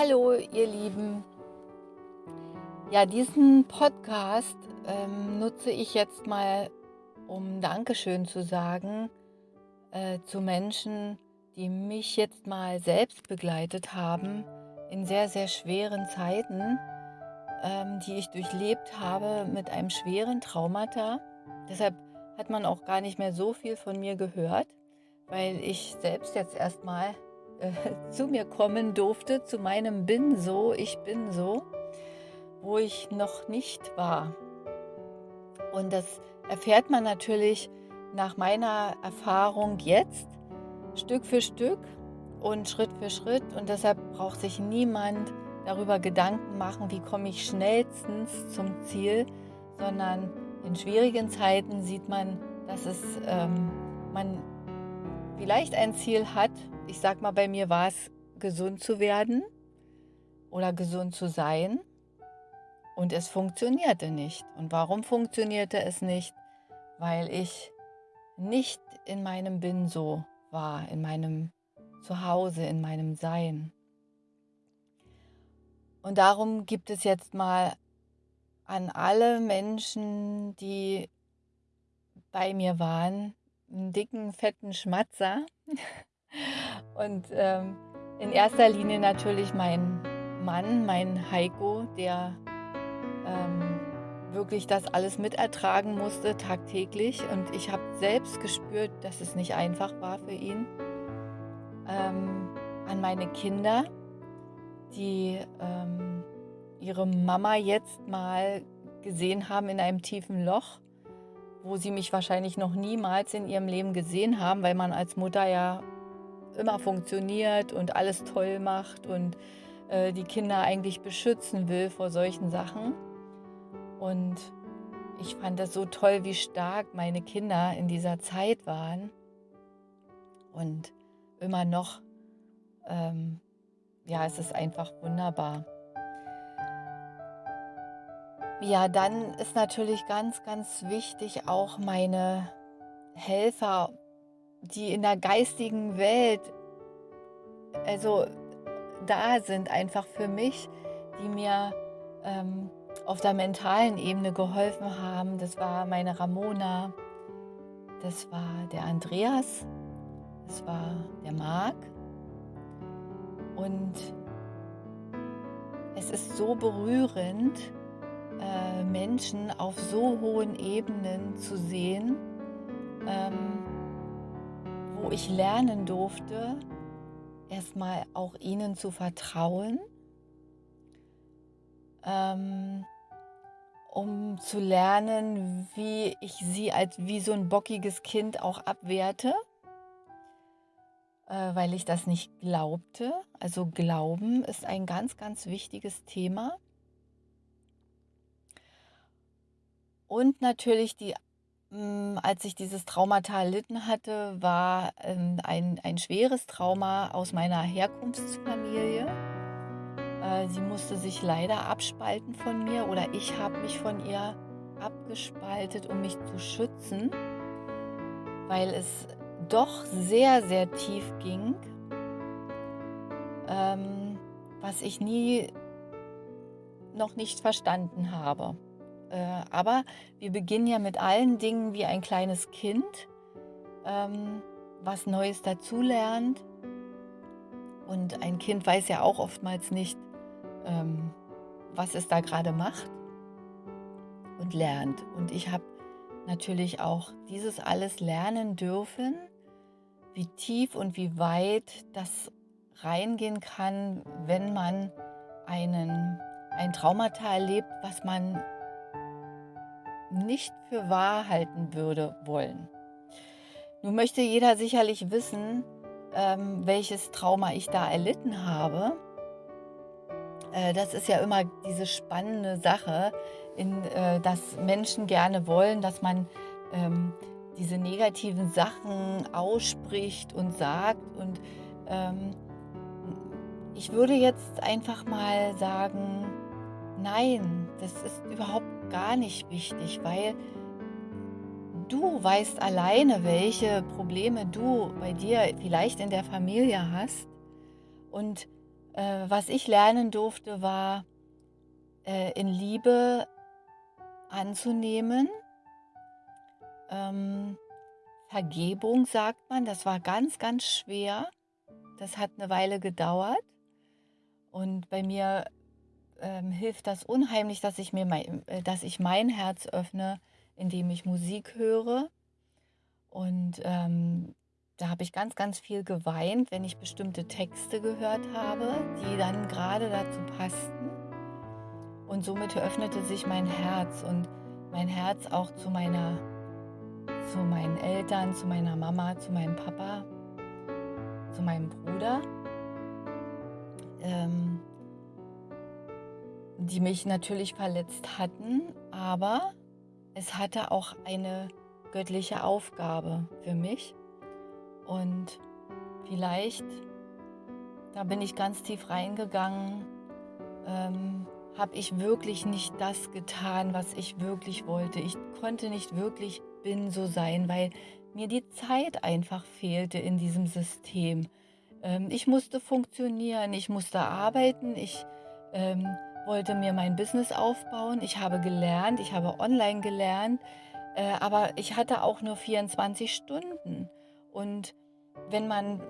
Hallo, ihr Lieben. Ja, diesen Podcast ähm, nutze ich jetzt mal, um Dankeschön zu sagen äh, zu Menschen, die mich jetzt mal selbst begleitet haben in sehr, sehr schweren Zeiten, ähm, die ich durchlebt habe mit einem schweren Traumata. Deshalb hat man auch gar nicht mehr so viel von mir gehört, weil ich selbst jetzt erstmal äh, zu mir kommen durfte, zu meinem Bin so, ich bin so, wo ich noch nicht war. Und das erfährt man natürlich nach meiner Erfahrung jetzt Stück für Stück und Schritt für Schritt. Und deshalb braucht sich niemand darüber Gedanken machen, wie komme ich schnellstens zum Ziel, sondern in schwierigen Zeiten sieht man, dass es ähm, man vielleicht ein Ziel hat. Ich sag mal, bei mir war es gesund zu werden oder gesund zu sein und es funktionierte nicht. Und warum funktionierte es nicht? Weil ich nicht in meinem Bin so war, in meinem Zuhause, in meinem Sein. Und darum gibt es jetzt mal an alle Menschen, die bei mir waren, einen dicken, fetten Schmatzer. Und ähm, in erster Linie natürlich mein Mann, mein Heiko, der ähm, wirklich das alles mitertragen musste tagtäglich. Und ich habe selbst gespürt, dass es nicht einfach war für ihn. Ähm, an meine Kinder, die ähm, ihre Mama jetzt mal gesehen haben in einem tiefen Loch, wo sie mich wahrscheinlich noch niemals in ihrem Leben gesehen haben, weil man als Mutter ja immer funktioniert und alles toll macht und äh, die Kinder eigentlich beschützen will vor solchen Sachen. Und ich fand das so toll, wie stark meine Kinder in dieser Zeit waren und immer noch, ähm, ja, es ist einfach wunderbar. Ja, dann ist natürlich ganz, ganz wichtig auch meine Helfer, die in der geistigen Welt, also da sind einfach für mich, die mir ähm, auf der mentalen Ebene geholfen haben. Das war meine Ramona, das war der Andreas, das war der Marc. Und es ist so berührend, äh, Menschen auf so hohen Ebenen zu sehen, ähm, ich lernen durfte, erstmal auch ihnen zu vertrauen, ähm, um zu lernen, wie ich sie als wie so ein bockiges Kind auch abwerte, äh, weil ich das nicht glaubte. Also Glauben ist ein ganz, ganz wichtiges Thema. Und natürlich die, als ich dieses Traumata erlitten hatte, war ähm, ein, ein schweres Trauma aus meiner Herkunftsfamilie. Äh, sie musste sich leider abspalten von mir oder ich habe mich von ihr abgespaltet, um mich zu schützen, weil es doch sehr, sehr tief ging, ähm, was ich nie noch nicht verstanden habe. Äh, aber wir beginnen ja mit allen Dingen wie ein kleines Kind, ähm, was Neues dazulernt. Und ein Kind weiß ja auch oftmals nicht, ähm, was es da gerade macht und lernt. Und ich habe natürlich auch dieses alles lernen dürfen, wie tief und wie weit das reingehen kann, wenn man einen, ein Traumata erlebt, was man nicht für wahr halten würde wollen. Nun möchte jeder sicherlich wissen, ähm, welches Trauma ich da erlitten habe. Äh, das ist ja immer diese spannende Sache, in, äh, dass Menschen gerne wollen, dass man ähm, diese negativen Sachen ausspricht und sagt. Und ähm, ich würde jetzt einfach mal sagen, nein, das ist überhaupt gar nicht wichtig, weil du weißt alleine, welche Probleme du bei dir vielleicht in der Familie hast. Und Äh, was ich lernen durfte, war äh, in Liebe anzunehmen. Ähm, Vergebung sagt man, das war ganz, ganz schwer. Das hat eine Weile gedauert. Und bei mir ähm, hilft das unheimlich, dass ich mir mein, äh, dass ich mein Herz öffne, indem ich Musik höre. Und ähm, da habe ich ganz, ganz viel geweint, wenn ich bestimmte Texte gehört habe, die dann gerade dazu passten. Und somit öffnete sich mein Herz und mein Herz auch zu meiner, zu meinen Eltern, zu meiner Mama, zu meinem Papa, zu meinem Bruder. Ähm, die mich natürlich verletzt hatten, aber es hatte auch eine göttliche Aufgabe für mich. Und vielleicht, da bin ich ganz tief reingegangen, ähm, habe ich wirklich nicht das getan, was ich wirklich wollte. Ich konnte nicht wirklich bin so sein, weil mir die Zeit einfach fehlte in diesem System. Ähm, ich musste funktionieren, ich musste arbeiten, ich ähm, wollte mir mein Business aufbauen. Ich habe gelernt, ich habe online gelernt, äh, aber ich hatte auch nur 24 Stunden. Und wenn man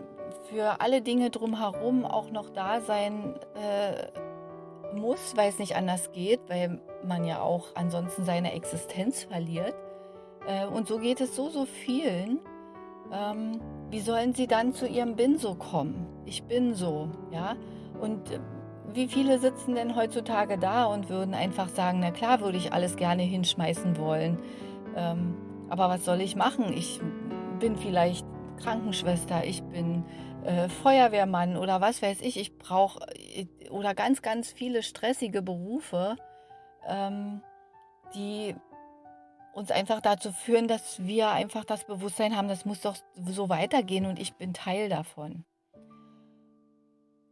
für alle Dinge drumherum auch noch da sein äh, muss, weil es nicht anders geht, weil man ja auch ansonsten seine Existenz verliert. Äh, und so geht es so, so vielen. Ähm, wie sollen sie dann zu ihrem Bin so kommen? Ich bin so, ja. Und äh, wie viele sitzen denn heutzutage da und würden einfach sagen, na klar würde ich alles gerne hinschmeißen wollen. Ähm, aber was soll ich machen? Ich bin vielleicht Krankenschwester, ich bin äh, Feuerwehrmann oder was weiß ich. Ich brauche äh, oder ganz, ganz viele stressige Berufe, ähm, die uns einfach dazu führen, dass wir einfach das Bewusstsein haben, das muss doch so weitergehen und ich bin Teil davon.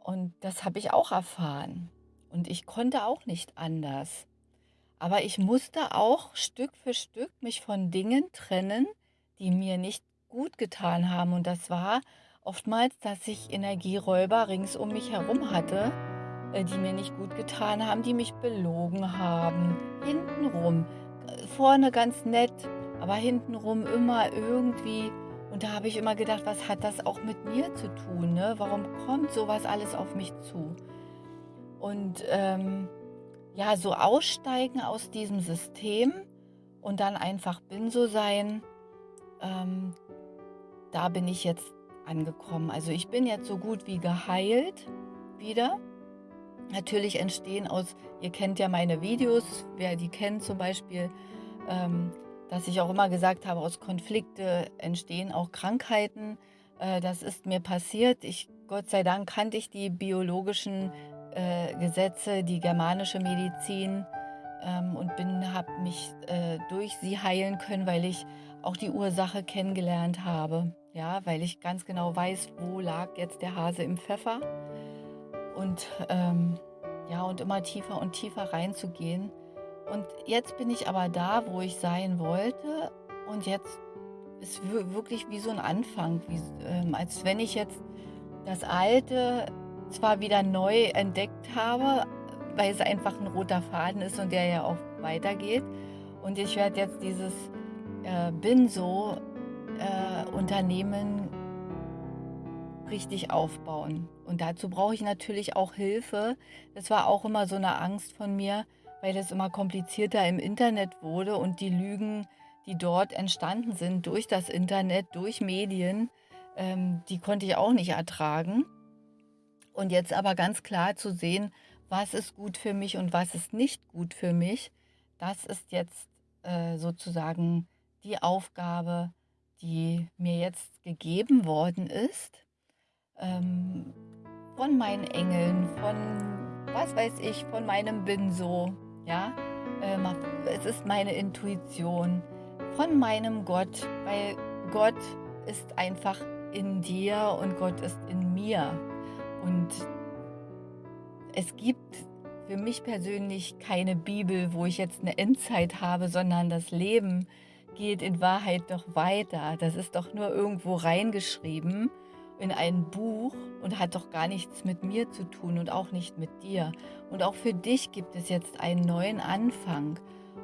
Und das habe ich auch erfahren. Und ich konnte auch nicht anders. Aber ich musste auch Stück für Stück mich von Dingen trennen, die mir nicht gut getan haben. Und das war oftmals, dass ich Energieräuber rings um mich herum hatte, äh, die mir nicht gut getan haben, die mich belogen haben. Hintenrum, äh, vorne ganz nett, aber hintenrum immer irgendwie und da habe ich immer gedacht, was hat das auch mit mir zu tun? Ne? Warum kommt sowas alles auf mich zu? Und ähm, ja, so aussteigen aus diesem System und dann einfach bin so sein, ähm, da bin ich jetzt angekommen. Also ich bin jetzt so gut wie geheilt wieder. Natürlich entstehen aus, ihr kennt ja meine Videos, wer die kennt zum Beispiel, ähm, dass ich auch immer gesagt habe, aus Konflikte entstehen auch Krankheiten. Äh, das ist mir passiert. Ich, Gott sei Dank kannte ich die biologischen äh, Gesetze, die germanische Medizin ähm, und habe mich äh, durch sie heilen können, weil ich auch die Ursache kennengelernt habe. Ja, weil ich ganz genau weiß, wo lag jetzt der Hase im Pfeffer. Und ähm, ja, und immer tiefer und tiefer reinzugehen. Und jetzt bin ich aber da, wo ich sein wollte. Und jetzt ist wirklich wie so ein Anfang, wie, ähm, als wenn ich jetzt das Alte zwar wieder neu entdeckt habe, weil es einfach ein roter Faden ist und der ja auch weitergeht. Und ich werde jetzt dieses äh, Bin so äh, Unternehmen richtig aufbauen. Und dazu brauche ich natürlich auch Hilfe. Das war auch immer so eine Angst von mir, weil es immer komplizierter im Internet wurde und die Lügen, die dort entstanden sind durch das Internet, durch Medien, ähm, die konnte ich auch nicht ertragen. Und jetzt aber ganz klar zu sehen, was ist gut für mich und was ist nicht gut für mich, das ist jetzt äh, sozusagen die Aufgabe, die mir jetzt gegeben worden ist. Ähm, von meinen Engeln, von was weiß ich, von meinem Bin so, ja, äh, es ist meine Intuition von meinem Gott, weil Gott ist einfach in dir und Gott ist in mir. Und es gibt für mich persönlich keine Bibel, wo ich jetzt eine Endzeit habe, sondern das Leben geht in Wahrheit doch weiter. Das ist doch nur irgendwo reingeschrieben. In ein Buch und hat doch gar nichts mit mir zu tun und auch nicht mit dir. Und auch für dich gibt es jetzt einen neuen Anfang.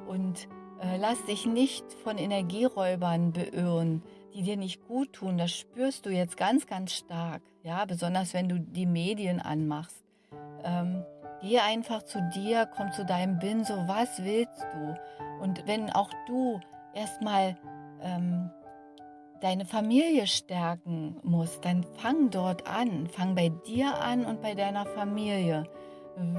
Und äh, lass dich nicht von Energieräubern beirren, die dir nicht gut tun. Das spürst du jetzt ganz, ganz stark. Ja, besonders wenn du die Medien anmachst. Ähm, geh einfach zu dir, komm zu deinem Bin, so was willst du? Und wenn auch du erstmal ähm, deine Familie stärken musst, dann fang dort an. Fang bei dir an und bei deiner Familie.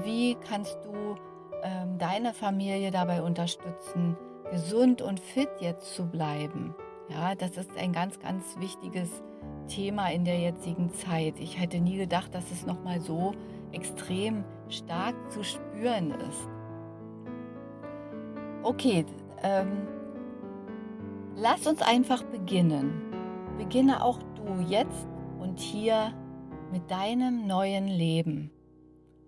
Wie kannst du ähm, deine Familie dabei unterstützen, gesund und fit jetzt zu bleiben? Ja, das ist ein ganz, ganz wichtiges Thema in der jetzigen Zeit. Ich hätte nie gedacht, dass es nochmal so extrem stark zu spüren ist. Okay, ähm, lass uns einfach beginnen. Beginne auch du jetzt und hier mit deinem neuen Leben.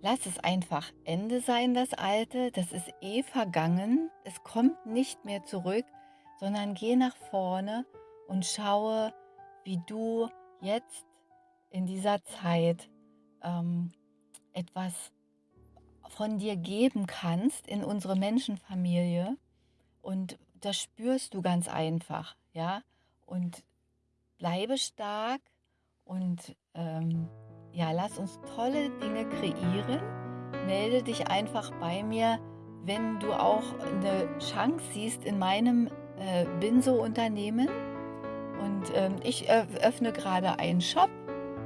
Lass es einfach Ende sein, das Alte, das ist eh vergangen, es kommt nicht mehr zurück, sondern geh nach vorne und schaue, wie du jetzt in dieser Zeit ähm, etwas von dir geben kannst in unsere Menschenfamilie. Und das spürst du ganz einfach, ja. Und bleibe stark und ähm, ja, lass uns tolle Dinge kreieren. Melde dich einfach bei mir, wenn du auch eine Chance siehst in meinem äh, Binso-Unternehmen. Und ähm, ich öffne gerade einen Shop.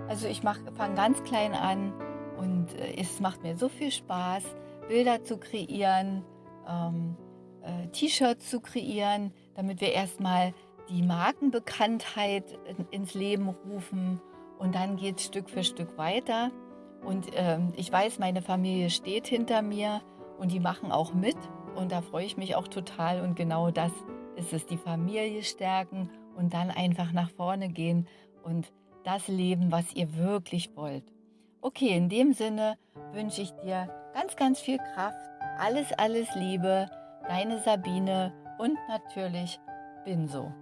Also ich fange ganz klein an und äh, es macht mir so viel Spaß, Bilder zu kreieren, ähm, äh, T-Shirts zu kreieren, damit wir erstmal die Markenbekanntheit ins Leben rufen und dann geht es Stück für Stück weiter. Und ähm, ich weiß, meine Familie steht hinter mir und die machen auch mit und da freue ich mich auch total und genau das ist es, die Familie stärken und dann einfach nach vorne gehen und das leben, was ihr wirklich wollt. Okay, in dem Sinne wünsche ich dir ganz, ganz viel Kraft, alles, alles Liebe, deine Sabine und natürlich Binso.